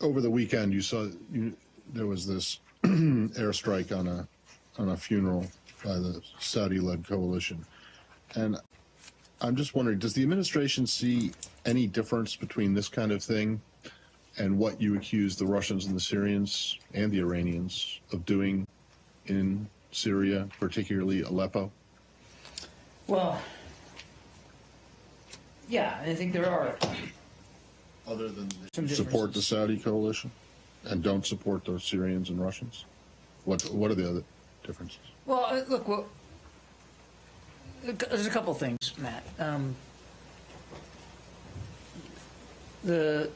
over the weekend, you saw you, there was this airstrike on a on a funeral by the Saudi-led coalition, and I'm just wondering, does the administration see any difference between this kind of thing and what you accuse the Russians and the Syrians and the Iranians of doing in Syria, particularly Aleppo? Well, yeah, I think there are. Other than Some support the. Saudi coalition and don't support the Syrians and Russians? What what are the other differences? Well, uh, look, well, there's a couple things, Matt. Um, the